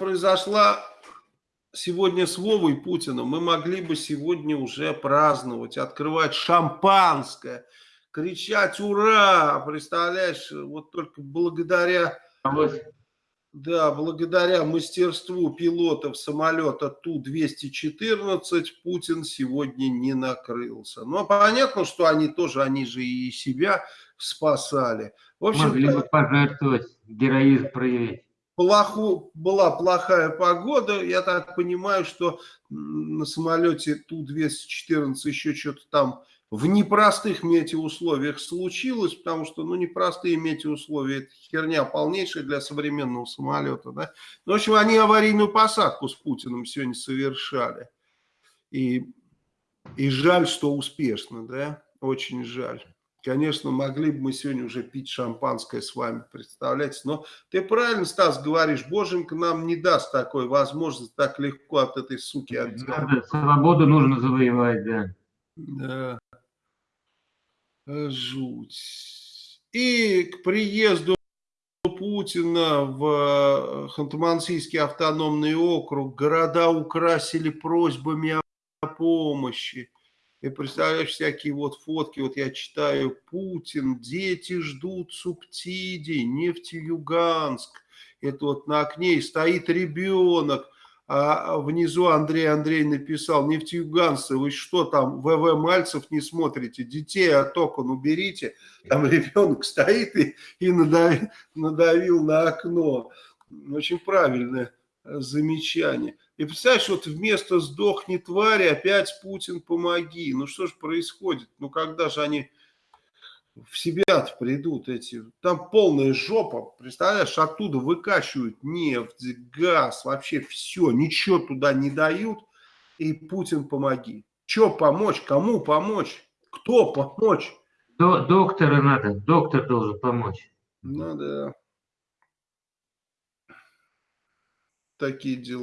произошла сегодня с Вовой Путиным, мы могли бы сегодня уже праздновать, открывать шампанское, кричать «Ура!», представляешь, вот только благодаря... Да, благодаря мастерству пилотов самолета Ту-214 Путин сегодня не накрылся. Но понятно, что они тоже, они же и себя спасали. В общем, Могли бы пожертвовать, героизм проявить плоху, была плохая погода, я так понимаю, что на самолете Ту-214 еще что-то там в непростых метеоусловиях случилось, потому что, ну, непростые метеоусловия, это херня полнейшая для современного самолета, да. Ну, в общем, они аварийную посадку с Путиным сегодня совершали. И, и жаль, что успешно, да, очень жаль. Конечно, могли бы мы сегодня уже пить шампанское с вами, представляете? Но ты правильно, Стас, говоришь, Боженька нам не даст такой возможности так легко от этой суки отделаться. Свободу нужно завоевать, да. Да. Жуть. И к приезду Путина в Ханты-Мансийский автономный округ города украсили просьбами о помощи. И представляешь, всякие вот фотки, вот я читаю, Путин, дети ждут субсидий, нефтеюганск. Это вот на окне стоит ребенок, а внизу Андрей Андрей написал, нефтеюганцы, вы что там, ВВ Мальцев не смотрите, детей от окон уберите. Там ребенок стоит и, и надавил, надавил на окно. Очень правильное замечание. И представляешь, вот вместо «сдохни, твари» опять «Путин, помоги». Ну что же происходит? Ну когда же они в себя придут эти? Там полная жопа, представляешь, оттуда выкачивают нефть, газ, вообще все, ничего туда не дают. И «Путин, помоги». Че помочь? Кому помочь? Кто помочь? До, доктора надо, доктор должен помочь. Ну да. Такие дела.